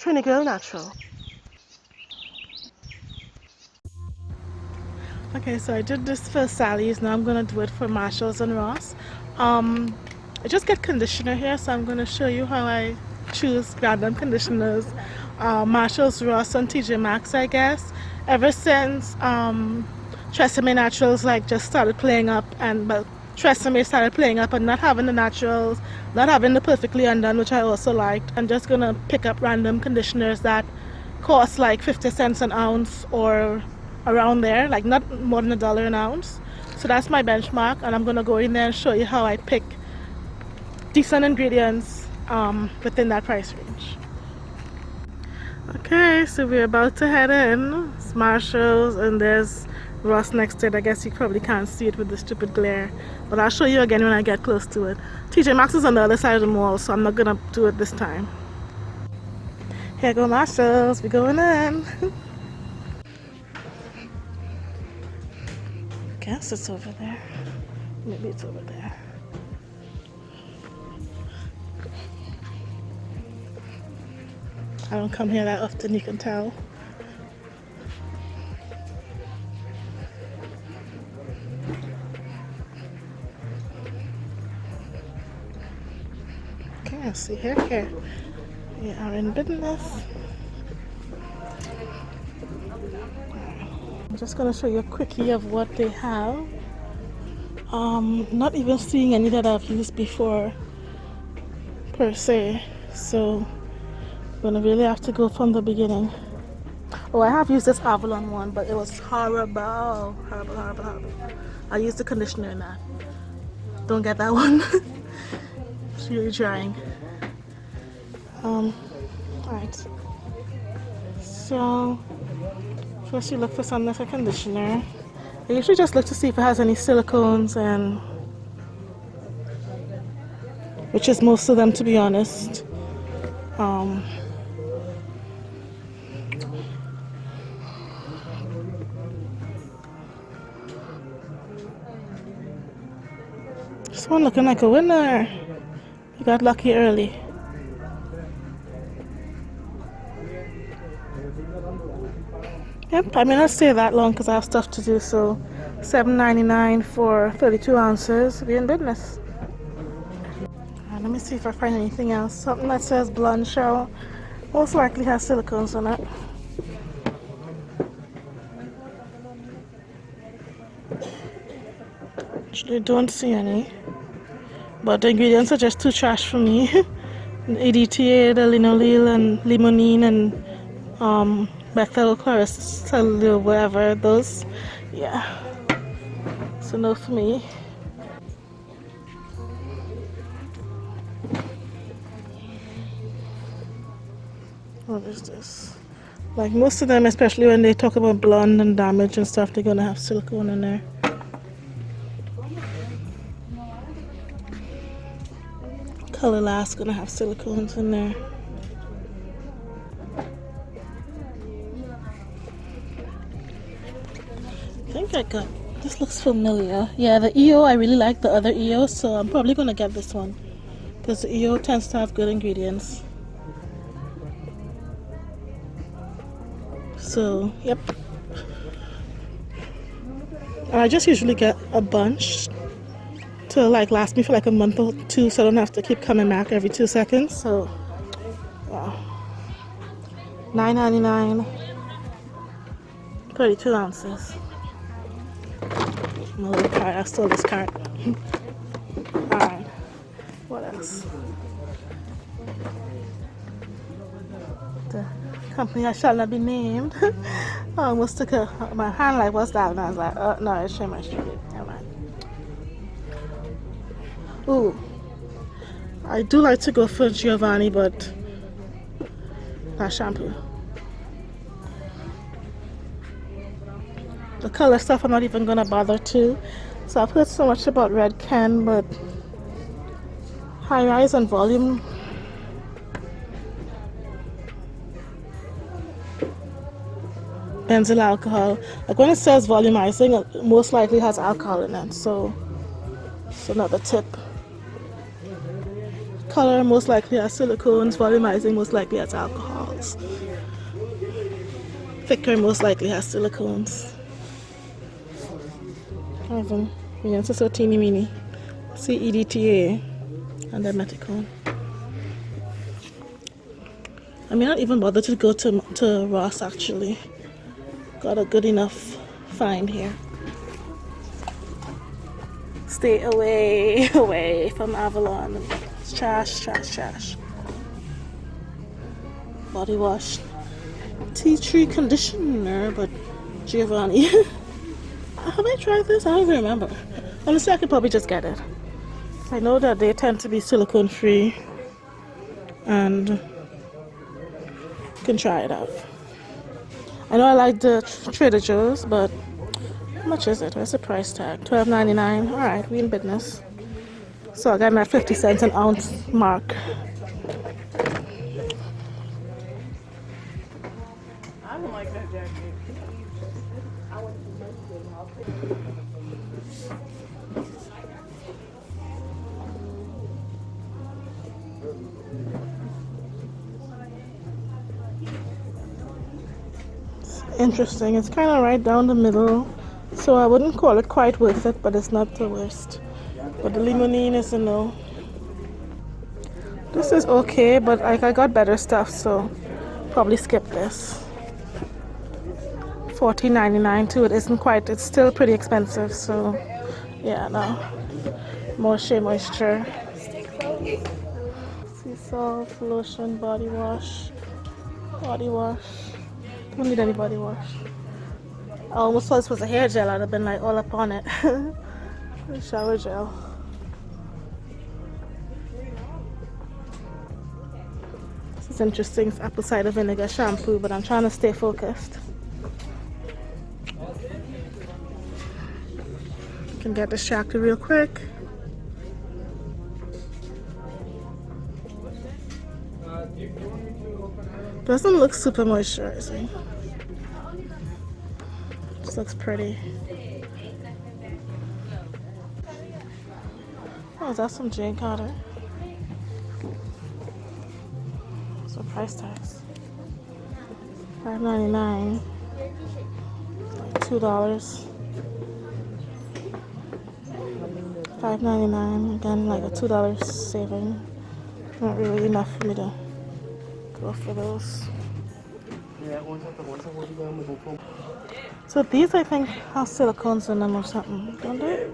Trini go Natural. Okay, so I did this for Sally's. Now I'm gonna do it for Marshalls and Ross. Um, I just get conditioner here, so I'm gonna show you how I choose random conditioners. Uh, Marshalls, Ross, and TJ Maxx, I guess. Ever since um, Tresemme Naturals like just started playing up, and well, Tresemme started playing up and not having the naturals, not having the perfectly undone, which I also liked. I'm just gonna pick up random conditioners that cost like 50 cents an ounce or around there like not more than a dollar an ounce so that's my benchmark and I'm gonna go in there and show you how I pick decent ingredients um, within that price range okay so we're about to head in it's Marshalls and there's Ross next to it I guess you probably can't see it with the stupid glare but I'll show you again when I get close to it TJ Maxx is on the other side of the mall so I'm not gonna do it this time here go Marshalls we're going in guess it's over there. Maybe it's over there. I don't come here that often, you can tell. See here, here. We are in business. I'm just to show you a quickie of what they have. Um, not even seeing any that I've used before per se. So I'm to really have to go from the beginning. Oh, I have used this Avalon one, but it was horrible. Horrible, horrible, horrible. I used the conditioner in that. Don't get that one. it's really drying. Um, alright. So First you look for some like a conditioner. I usually just look to see if it has any silicones and which is most of them to be honest. Um, this one looking like a winner. You got lucky early. Yep, I may not stay that long because I have stuff to do, so $7.99 for 32 ounces. Be in business. Right, let me see if I find anything else. Something that says blonde shell. Most likely has silicones on it. Actually, don't see any. But the ingredients are just too trash for me. EDTA, the linalool, and limonene, and um, methyl chlorosol whatever those yeah. So no for me. What is this? Like most of them especially when they talk about blonde and damage and stuff they're gonna have silicone in there. Color last gonna have silicones in there think I got this looks familiar. Yeah the EO I really like the other EO so I'm probably gonna get this one. Because the EO tends to have good ingredients. So yep. I just usually get a bunch to like last me for like a month or two so I don't have to keep coming back every two seconds so wow 9.99 32 ounces cart. I stole this cart. Alright. What else? The company I shall not be named. I almost took a, my hand like, what's that? And I was like, oh, no, it's Shea Moisture. Never mind. Ooh. I do like to go for Giovanni, but not shampoo. The color stuff I'm not even gonna bother to. So I've heard so much about Redken but high rise and volume. Benzyl alcohol. Like when it says volumizing it most likely has alcohol in it so it's another tip. Color most likely has silicones. Volumizing most likely has alcohols. Thicker most likely has silicones. Even, yeah, it's so teeny weeny. CEDTA and then Meticone. I may not even bother to go to, to Ross actually. Got a good enough find here. Stay away, away from Avalon. It's trash, trash, trash. Body wash. Tea tree conditioner, but Giovanni. Have I tried this? I don't even remember. Honestly, I could probably just get it. I know that they tend to be silicone free and can try it out. I know I like the Trader Joe's, but how much is it? What's the price tag? Twelve ninety nine. All right, we in business. So I got my fifty cents an ounce mark. I don't like that jacket. Interesting. It's kind of right down the middle, so I wouldn't call it quite worth it, but it's not the worst. But the limonene is a no. This is okay, but I got better stuff, so probably skip this. Fourteen ninety nine too. It isn't quite. It's still pretty expensive, so yeah, no. More Shea Moisture. Sea salt, lotion, body wash, body wash. Don't need any body wash. I almost thought this was a hair gel. I'd have been like all up on it. Shower gel. This is interesting. Apple cider vinegar shampoo, but I'm trying to stay focused. Get distracted real quick. Doesn't look super moisturizing. This looks pretty. Oh, is that some Jane Carter? So price tags. Five ninety nine. Like two dollars. Five ninety nine. Again, like a two dollars saving. Not really enough for me to go for those. So these I think have silicones in them or something, don't they?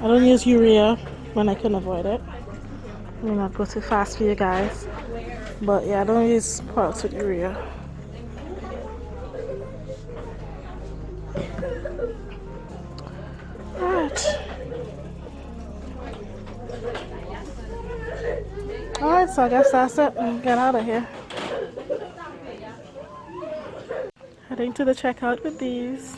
I don't use urea when I can avoid it. Let me not go too fast for you guys. But yeah, I don't use products with urea. So I guess that's it. Get out of here. Heading to the checkout with these.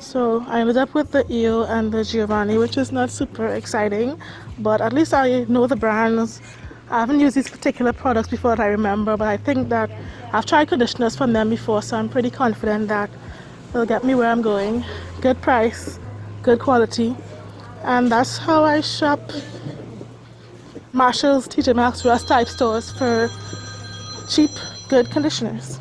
So I ended up with the EO and the Giovanni, which is not super exciting, but at least I know the brands. I haven't used these particular products before that I remember, but I think that I've tried conditioners from them before, so I'm pretty confident that they'll get me where I'm going. Good price, good quality, and that's how I shop Marshalls, TJ Maxx, Ross type stores for cheap, good conditioners.